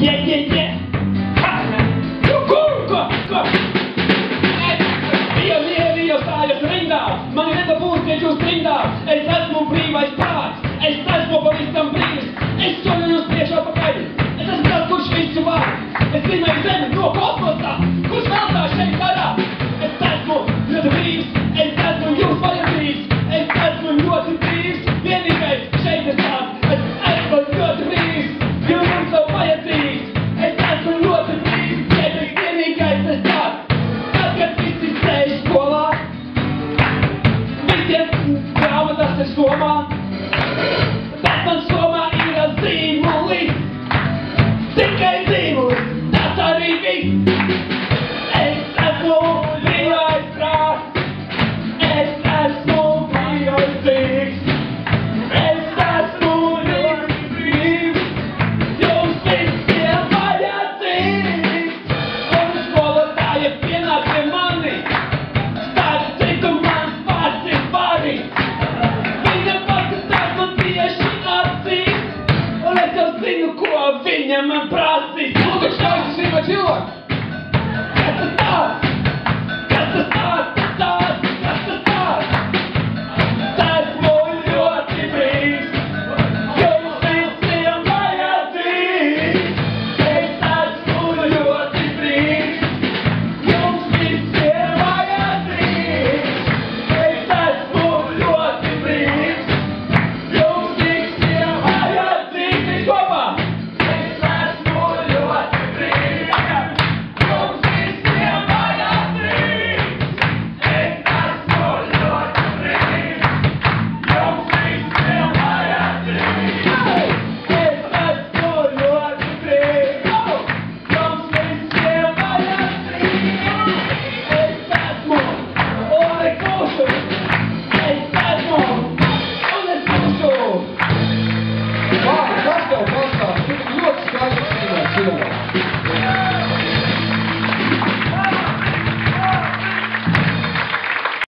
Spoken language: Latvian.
Mie, io stāju rindā, mani nedabūs, ja jūs rindā. Es esmu brīvais prāts, es esmu pavisam brīvs. Es soļu jūs priekšā pakaļ, es esmu tas, kurš visu var. Es zīmēju zemi no kosmosa, grāmatas ir somā, bet man именем мы празднуем. Будущее, спасибо, Дилок! Это так!